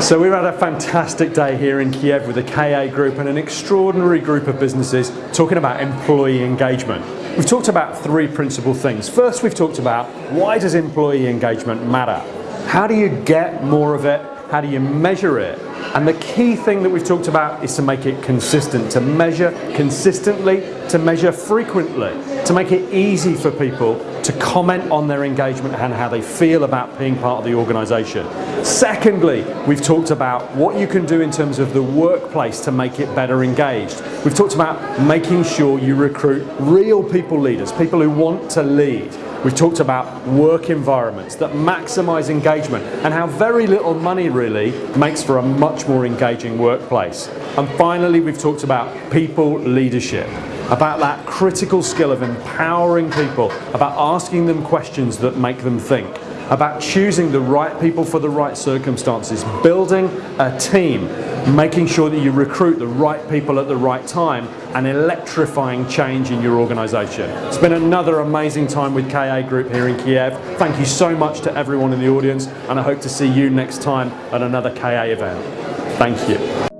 So we've had a fantastic day here in Kiev with the KA Group and an extraordinary group of businesses talking about employee engagement. We've talked about three principal things. First, we've talked about why does employee engagement matter? How do you get more of it? How do you measure it? And the key thing that we've talked about is to make it consistent, to measure consistently, to measure frequently, to make it easy for people to comment on their engagement and how they feel about being part of the organisation. Secondly, we've talked about what you can do in terms of the workplace to make it better engaged. We've talked about making sure you recruit real people leaders, people who want to lead. We've talked about work environments that maximise engagement and how very little money really makes for a much more engaging workplace. And finally, we've talked about people leadership, about that critical skill of empowering people, about asking them questions that make them think about choosing the right people for the right circumstances, building a team, making sure that you recruit the right people at the right time and electrifying change in your organisation. It's been another amazing time with KA Group here in Kiev. Thank you so much to everyone in the audience and I hope to see you next time at another KA event. Thank you.